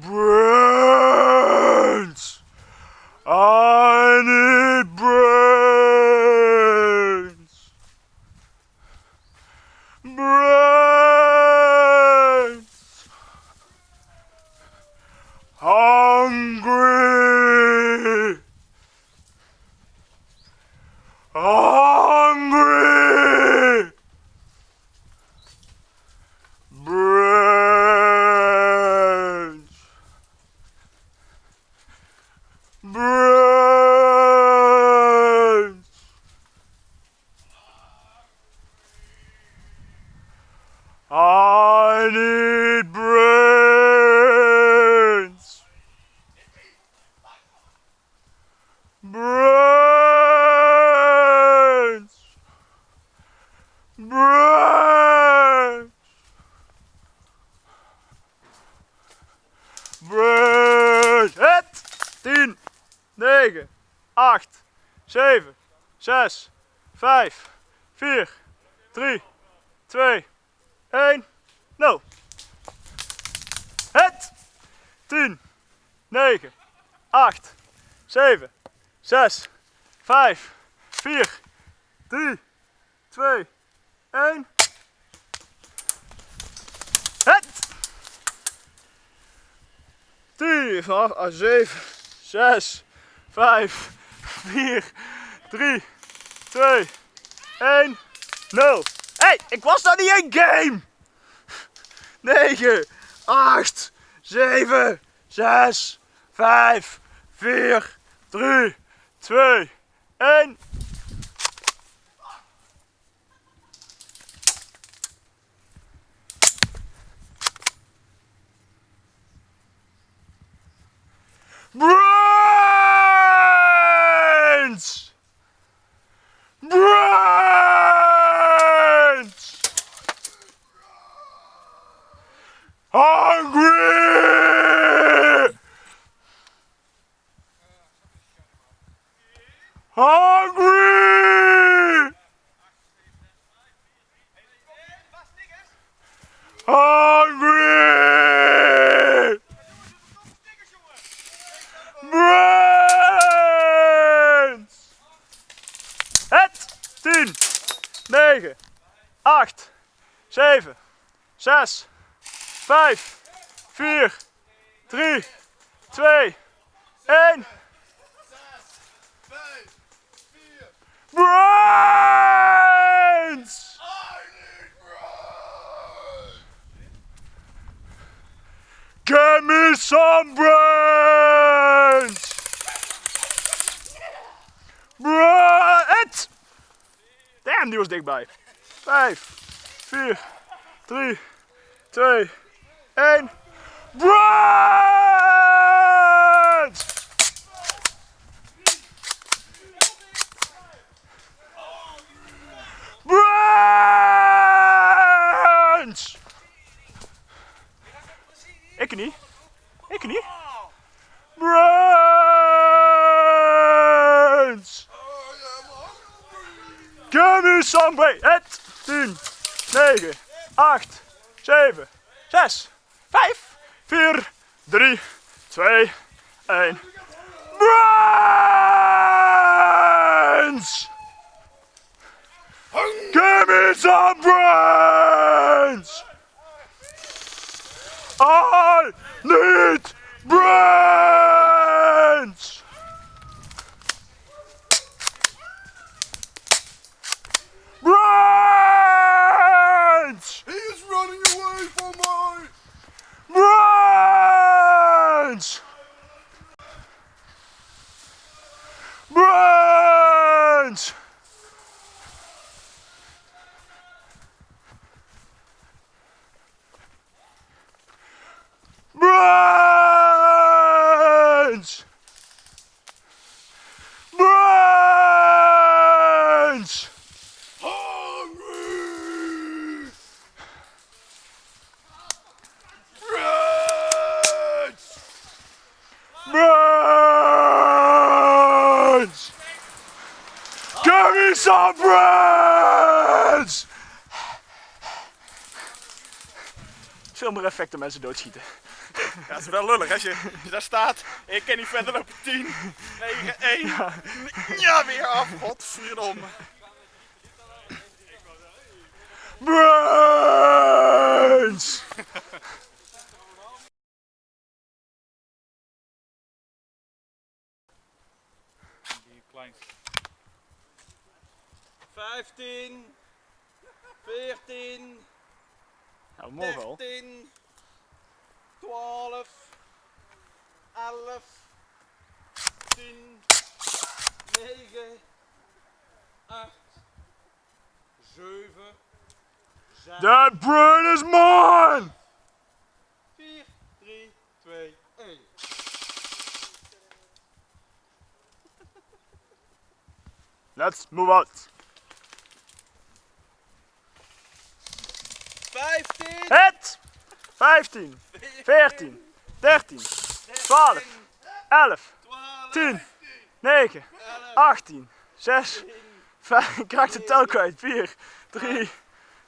Bruh. Brains! Brains! Brains! Het! 10, 9, 8, 7, 6, 5, 4, 3, 2, 1, 0. Het! 10, 9, 8, 7, 6, 5, 4, 3, 2, 1. Het! 10, 8, 7, 6, 5, 4, 3, 2, 1, 0. Hé, ik was nou niet in game! 9, 8, 7, 6, 5, 4, 3, 2, 1. Brains! Brains! Hungry! Hungry! Hungry! Brains! Het! 10, 9, 8, 7, 6, 5, 4, 3, 2, 1. Brains! Give me some brains! Brains! Damn, die was dichtbij. 5, 4, 3, 2, 1. Brains! Brains! Ik niet. Ik niet. Brains! Give me some! Het! 10, 9, 8, 7, 6, 5, 4, 3, 2, 1. Brains! Give me some brains! I need brains! Brains! He is running away from my... Brains! Brains! Brains! Brains! Hungry! Brains! Brains! Give me some brains! Filmereffecten mensen doodschieten. Ja, dat is wel lullig als je, als je daar staat en je kan niet verder lopen 10, 9, 1. Ja, weer af. Godverdomme. Brains! Die klein. 15, 14, Ja, we mogen al. 13, 12, 11, 10, 9, 8, 7, 6, That brain is mine! 4, 3, 2, 1. Let's move out. 15, Het! 15, 14, 13, 12, 11, 10, 9, 18, 6, 5, ik raak de tel kwijt. 4, 3,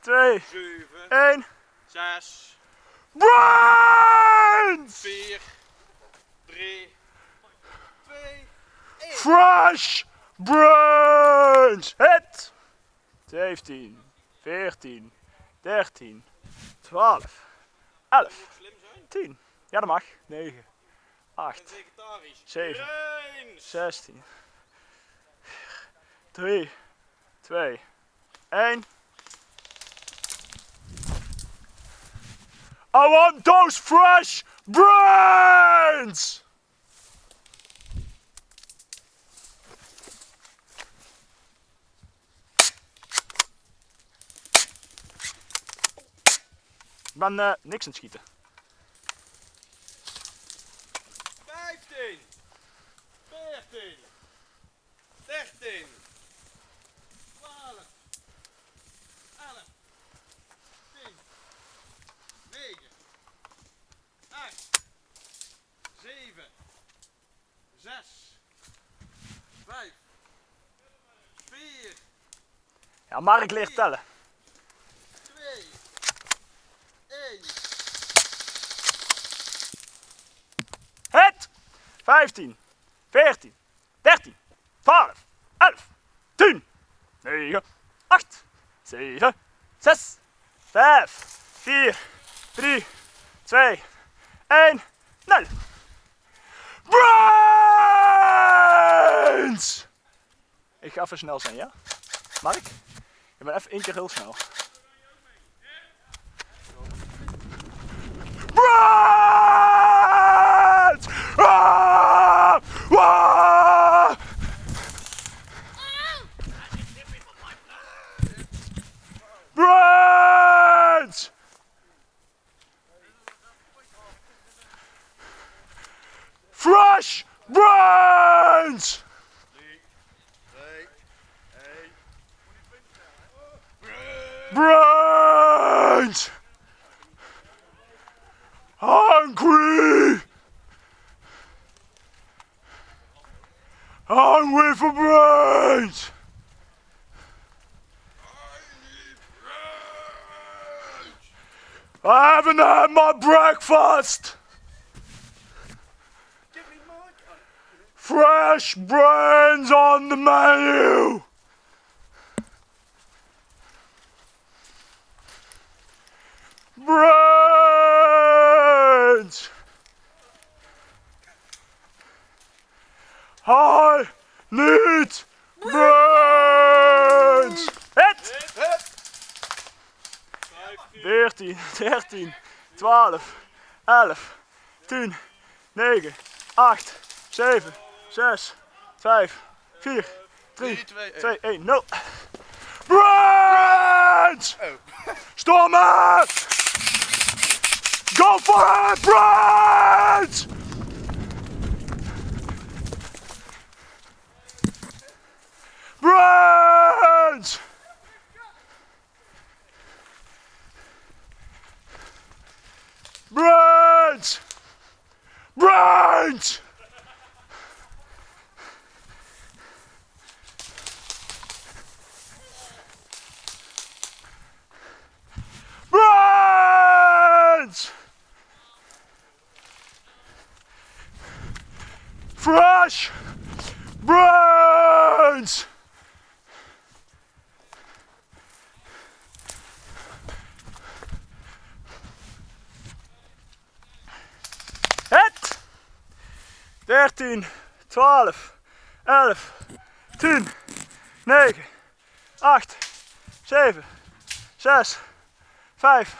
2, 7, 1. 6, Brains! 4, 3, 2, Fresh Brains! Het! 17, 14, 13, 12, 11, slim zijn 10. Ja, dat mag. 9, 8, en vegetarisch. 7, Brains! 16, 3, 2, 1. I want those fresh brains! Ik ben eh, niks aan het schieten. 15, 14, 13, 12, 11, 10, 9, 8, 7, 6, 5, 4, Ja, Mark leert tellen. 2, 1. Het! 15, 14, 13, 12, 11, 10, 9, 8, 7, 6, 5, 4, 3, 2, 1, 0. Brains! Ik ga even snel zijn, ja? Mark? Ik ben even één keer heel snel. Brains! Ah! Hungry for brains! I haven't had my breakfast! Fresh brains on the menu! Brains! 12, 11, 10, 9, 8, 7, 6, 5, 4, 3, 2, 1, 0. Brains! Oh. Storm it! Go for it, Brains! Brains! Brains! Brains! Brains! Fresh brains! Het! 13, 12, 11, 10, 9, 8, 7, 6, 5,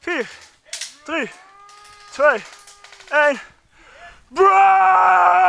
4, 3, 2, 1. Brunch!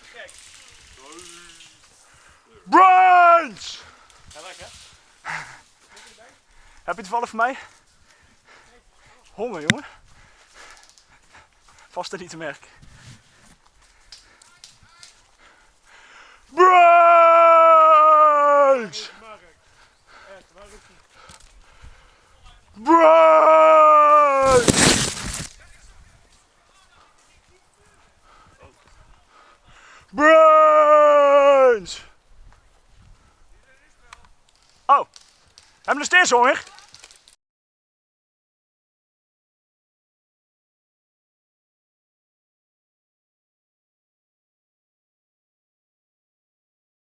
Het gek. Brunch! Ja, lekker. Heb je toevallig voor mij? Honger, jongen. Vast er niet te merken. Brunch! We nog steeds honger?